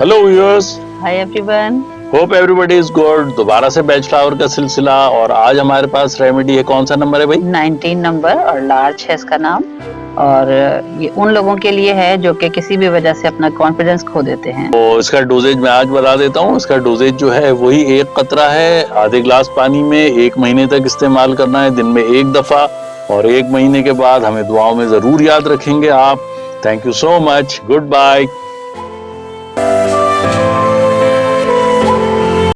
Hello viewers hi everyone hope everybody is good दोबारा से batch flower का सिलसिला और आज हमारे पास रेमेडी है कौन सा नंबर है भाई? 19 नंबर और लार्ज है इसका नाम। और ये उन लोगों के लिए है जो कि किसी भी वजह से अपना कॉन्फिडेंस खो देते हैं। तो इसका डोजेज मैं आज बता देता हूँ। इसका डोजेज जो है वही एक कतरा है। आधे ग्लास पानी में एक महीने तक इस्तेमाल करना है। दिन में एक दफ़ा और एक महीने के बाद हमें दुआओं में ज़रूर याद रखेंगे आप। Thank you so much goodbye